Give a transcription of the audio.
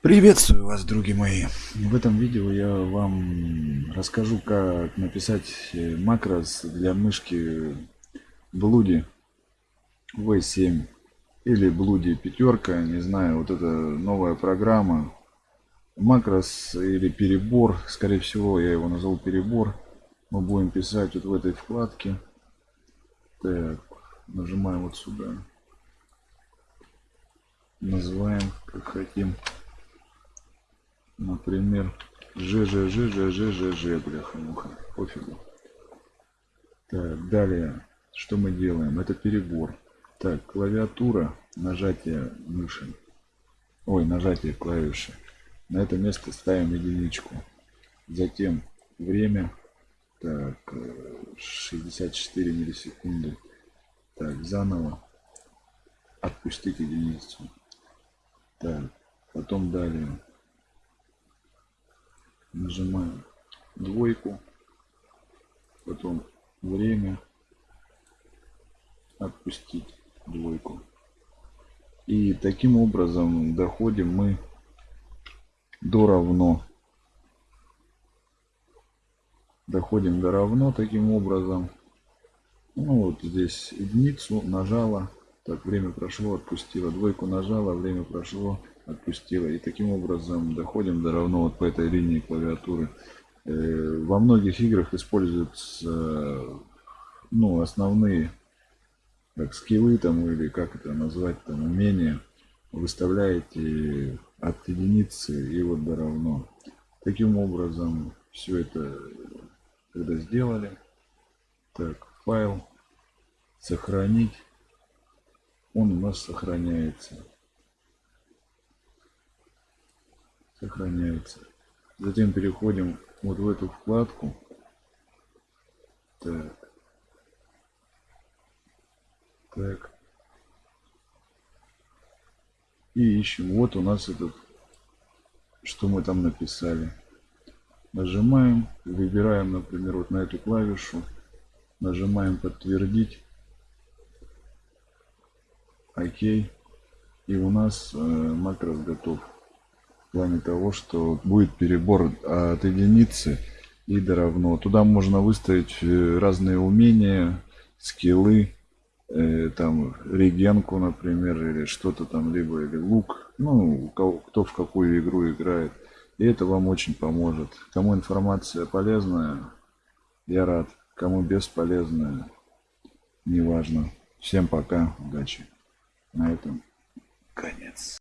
Приветствую вас, друзья мои! В этом видео я вам расскажу, как написать э, макрос для мышки Блуди V7 или Блуди пятерка, не знаю, вот это новая программа. Макрос или перебор, скорее всего я его назову перебор. Мы будем писать вот в этой вкладке. Так, нажимаем вот сюда. Называем как хотим например, ЖЖЖЖЖЖЖ, бляха-муха, пофигу. Так, далее, что мы делаем? Это перебор. Так, клавиатура, нажатие мыши. Ой, нажатие клавиши. На это место ставим единичку. Затем время. Так, 64 миллисекунды. Так, заново. Отпустить единицу. Так, потом далее нажимаем двойку потом время отпустить двойку. И таким образом доходим мы до равно. Доходим до равно таким образом. Ну вот здесь единицу нажала так время прошло отпустила двойку нажала время прошло отпустила. И таким образом доходим до равно вот по этой линии клавиатуры. Э, во многих играх используются ну, основные как скиллы там или как это назвать там умения выставляете от единицы и вот до равно таким образом все это когда сделали так файл сохранить он у нас сохраняется сохраняется. Затем переходим вот в эту вкладку. Так. Так. И ищем. Вот у нас этот, что мы там написали. Нажимаем, выбираем, например, вот на эту клавишу. Нажимаем подтвердить. Окей. И у нас э, макрос готов в плане того, что будет перебор от единицы и до равно. Туда можно выставить э, разные умения, скиллы, э, там регенку, например, или что-то там, либо или лук, ну, кто в какую игру играет. И это вам очень поможет. Кому информация полезная, я рад. Кому бесполезная, неважно. Всем пока, удачи. На этом конец.